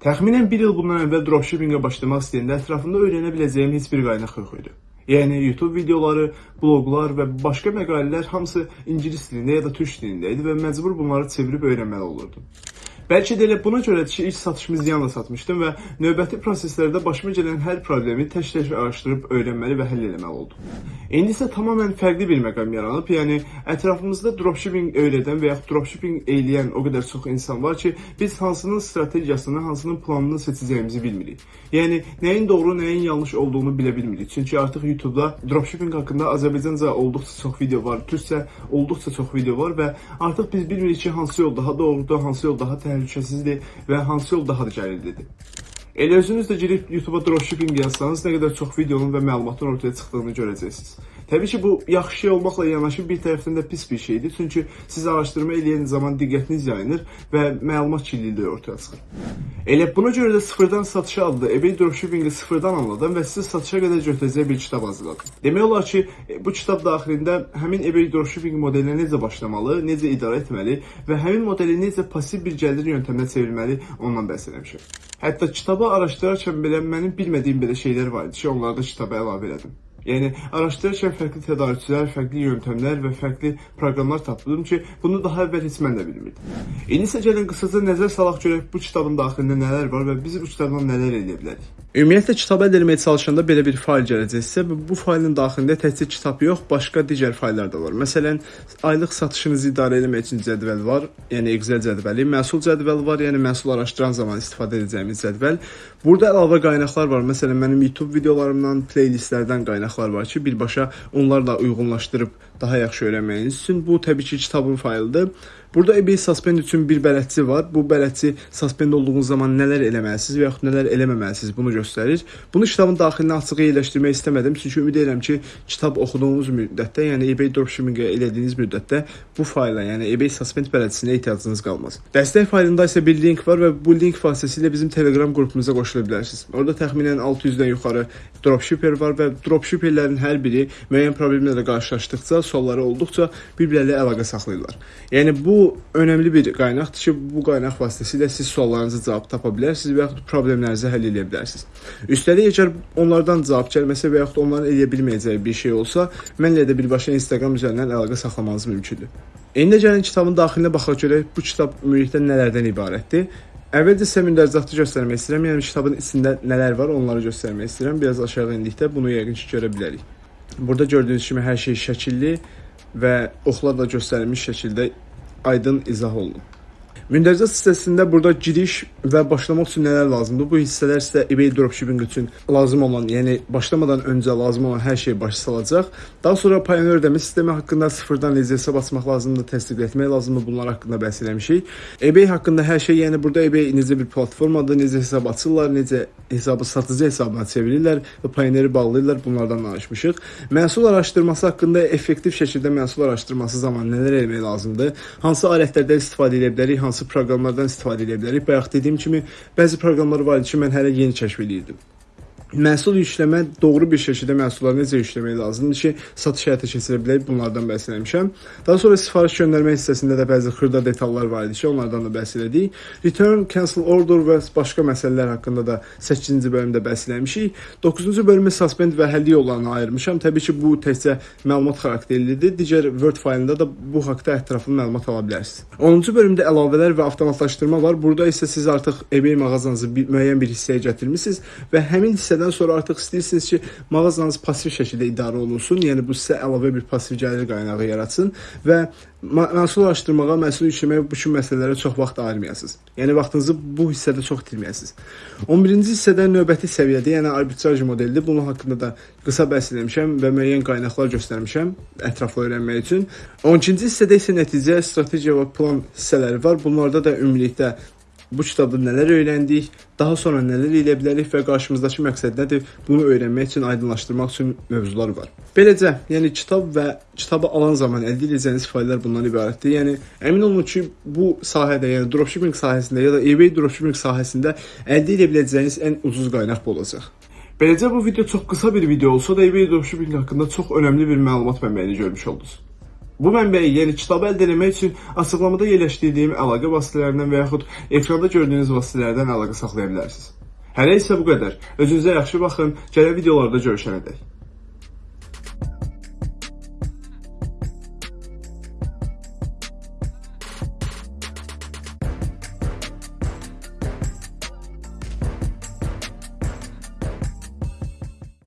Təxminən bir il bundan əvvəl dropshippingə başlamaq istəyəndə ətrafında öyrənə biləcəyim heç bir qaynaq yox idi. Yəni YouTube videoları, bloqlar və başqa məqalələr hamısı ingilis dilində ya da türk dilində idi və məcbur bunları çevirib öyrənməli olurdum. Bəlkə də elə buna ki, ilk satışımı ziyanla satmışdım və növbəti proseslərdə başıma gələn hər problemi tək-tək araşdırıb öyrənməli və həll etməli oldum. İndi isə tamamilə fərqli bir məqam yaranıb. Yəni ətrafımızda dropshipping öyrədən və yaxud dropshipping eləyən o qədər çox insan var ki, biz hansının strategiyasını, hansının planını seçəcəyimizi bilmirik. Yəni nəyin doğru, nəyin yanlış olduğunu bilə bilmirik. Çünki artıq YouTube-da dropshipping haqqında Azərbaycanca olduqca çox video var, türkcə olduqca çox video var və artıq biz bilmirik ki, hansı yol daha doğrudur, hansı yol daha təhlükəlidir təhlükəsizdir və hansı yol daha da gəlirlidir. Elə özünüz də girib YouTube-a dropshipping yazsanız nə qədər çox videonun və məlumatın ortaya çıxdığını görəcəksiniz. Təbii ki, bu yaxşı şey olmaqla yanaşı bir tərəfdən də pis bir şeydir. Çünki siz araşdırma edən zaman diqqətiniz yayınır və məlumat kirliliyi ortaya çıxır. Elə buna görə də sıfırdan satışa adlı eBay dropshippingi sıfırdan anladım və sizi satışa qədər götürəcək bir kitab hazırladım. Demək olar ki, bu kitab daxilində həmin eBay dropshipping modelinə necə başlamalı, necə idarə etməli və həmin modeli necə pasiv bir gəlir yöntəminə çevirməli ondan bəhs etmişəm. Hətta kitabı araşdırarkən belə mənim bilmədiyim belə şeylər var idi ki, onları da kitaba əlavə elədim. Yəni araşdırırkən fərqli tədarükçülər, fərqli yöntəmlər və fərqli proqramlar tapdım ki, bunu daha əvvəl heç mən də bilmirdim. İndi isə gəlin qısaca nəzər salaq görək bu kitabın daxilində nələr var və biz bu kitabdan nələr edə bilərik. Ümumiyyətlə kitabı əldə etməyə çalışanda belə bir fayl gələcəksə, bu faylın daxilində təkcə kitab yox, başqa digər fayllar da var. Məsələn, aylıq satışınızı idarə etmək üçün cədvəl var, yəni Excel cədvəli, məhsul cədvəli var, yəni məhsul araşdıran zaman istifadə edəcəyimiz cədvəl. Burada əlavə qaynaqlar var. Məsələn, mənim YouTube videolarımdan, playlistlərdən qaynaqlar var ki, birbaşa onlarla uyğunlaşdırıb daha yaxşı öyrənməyiniz üçün bu təbii ki, kitabın faylıdır. Burada eBay suspend üçün bir bələdçi var. Bu bələdçi suspend olduğunuz zaman nələr eləməlisiniz və yaxud nələr eləməməlisiniz bunu göstərir. Bunu kitabın daxilinə açıq yerləşdirmək istəmədim, çünki ümid edirəm ki, kitab oxuduğunuz müddətdə, yəni eBay dropshipping elədiyiniz müddətdə bu fayla, yəni eBay suspend bələdçisinə ehtiyacınız qalmaz. Dəstək faylında isə bir link var və bu link vasitəsilə bizim Telegram qrupumuza qoşula bilərsiniz. Orada təxminən 600-dən yuxarı dropshipper var və dropshipperlərin hər biri müəyyən problemlərlə qarşılaşdıqca, sualları olduqca bir-birləri əlaqə saxlayırlar. Yəni bu önəmli bir qaynaqdır ki, bu qaynaq vasitəsilə siz suallarınızı cavab tapa bilərsiniz və yaxud problemlərinizi həll edə bilərsiniz. Üstəlik, əgər onlardan cavab gəlməsə və yaxud onların eləyə bilməyəcəyi bir şey olsa, mənlə də birbaşa Instagram üzərindən əlaqə saxlamanız mümkündür. İndi gəlin kitabın daxilinə baxaq görək bu kitab ümumilikdə nələrdən ibarətdir. Əvvəlcə sizə mündərizatı göstərmək istəyirəm. Yəni kitabın içində nələr var, onları göstərmək istəyirəm. Biraz aşağı endikdə bunu yəqin ki, görə bilərik. Burada gördüyünüz kimi hər şey şəkilli və oxlarla göstərilmiş şəkildə Aydın hole. Olunub. Mündərizat hissəsində burada giriş və başlamaq üçün nələr lazımdır? Bu hissələr sizə eBay dropshipping üçün lazım olan, yəni başlamadan öncə lazım olan hər şey başa salacaq. Daha sonra Payoneer ödəmə sistemi haqqında sıfırdan necə hesab açmaq lazımdır, təsdiq etmək lazımdır. Bunlar haqqında bəhs etmişik. eBay haqqında hər şey, yəni burada eBay necə bir platformadır, necə hesab açırlar, necə hesabı satıcı hesabına çevirirlər və Payoneeri bağlayırlar. Bunlardan danışmışıq. Məhsul araşdırması haqqında effektiv şəkildə məhsul araşdırması zamanı nələr etmək lazımdır? Hansı alətlərdən istifadə edə bilərik, hansı hansı proqramlardan istifadə edə bilərik. Bayaq dediyim kimi, bəzi proqramlar var idi ki, mən hələ yeni kəşf edirdim. Məhsul yükləmə doğru bir şəkildə məhsulları necə yükləmək lazımdır ki, satış həyata keçirə bilək, bunlardan bəhs etmişəm. Daha sonra sifariş göndərmə hissəsində də bəzi xırda detallar var idi ki, onlardan da bəhs elədik. Return, cancel order və başqa məsələlər haqqında da 8-ci bölümdə bəhs eləmişik. 9-cu bölümü suspend və həlli yollarına ayırmışam. Təbii ki, bu təkcə məlumat xarakterlidir. Digər Word faylında da bu haqqda ətraflı məlumat ala bilərsiniz. 10-cu bölümdə əlavələr və avtomatlaşdırma var. Burada isə siz artıq eBay mağazanızı müəyyən bir hissəyə gətirmisiniz və həmin hissə növbədən sonra artıq istəyirsiniz ki, mağazanız pasiv şəkildə idarə olunsun, yəni bu sizə əlavə bir pasiv gəlir qaynağı yaratsın və məhsul araşdırmağa, məhsul yükləməyə bu kimi məsələlərə çox vaxt ayırmayasınız. Yəni vaxtınızı bu hissədə çox itirməyəsiniz. 11-ci hissədə növbəti səviyyədə, yəni arbitraj modelidir. Bunun haqqında da qısa bəhs etmişəm və müəyyən qaynaqlar göstərmişəm ətraflı öyrənmək üçün. 12-ci hissədə isə nəticə, strategiya və plan hissələri var. Bunlarda da ümumilikdə bu kitabda nələr öyrəndik, daha sonra nələr edə bilərik və qarşımızdakı məqsəd nədir? Bunu öyrənmək üçün, aydınlaşdırmaq üçün mövzular var. Beləcə, yəni kitab və kitabı alan zaman əldə edəcəyiniz fayllar bundan ibarətdir. Yəni əmin olun ki, bu sahədə, yəni dropshipping sahəsində ya da eBay dropshipping sahəsində əldə edə biləcəyiniz ən ucuz qaynaq bu olacaq. Beləcə bu video çox qısa bir video olsa da eBay dropshipping haqqında çox önəmli bir məlumat mənbəyini görmüş oldunuz. Bu mənbəyi, yəni kitabı əldə etmək üçün açıqlamada yerləşdirdiyim əlaqə vasitələrindən və yaxud ekranda gördüyünüz vasitələrdən əlaqə saxlaya bilərsiniz. Hələ isə bu qədər. Özünüzə yaxşı baxın. Gələn videolarda görüşənədək.